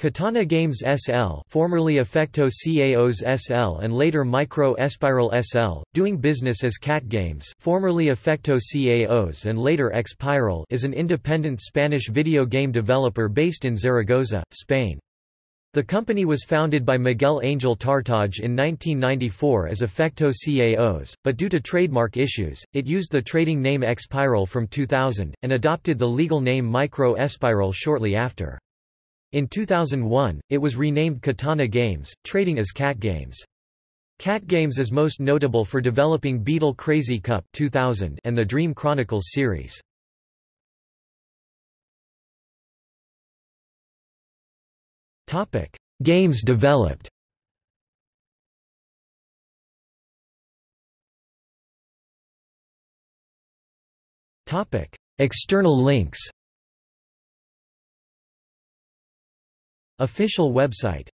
Katana Games SL formerly Efecto Caos SL and later Micro Espiral SL, doing business as KatGames formerly Efecto Caos and later Xpiral is an independent Spanish video game developer based in Zaragoza, Spain. The company was founded by Miguel Angel Tartaj in 1994 as Efecto Caos, but due to trademark issues, it used the trading name Xpiral from 2000, and adopted the legal name Micro Espiral shortly after. In 2001, it was renamed Katana Games, trading as KatGames. Cat Games is most notable for developing Beetle Crazy Cup 2000 and the Dream Chronicles series. Topic: Games developed. Topic: External links. Official website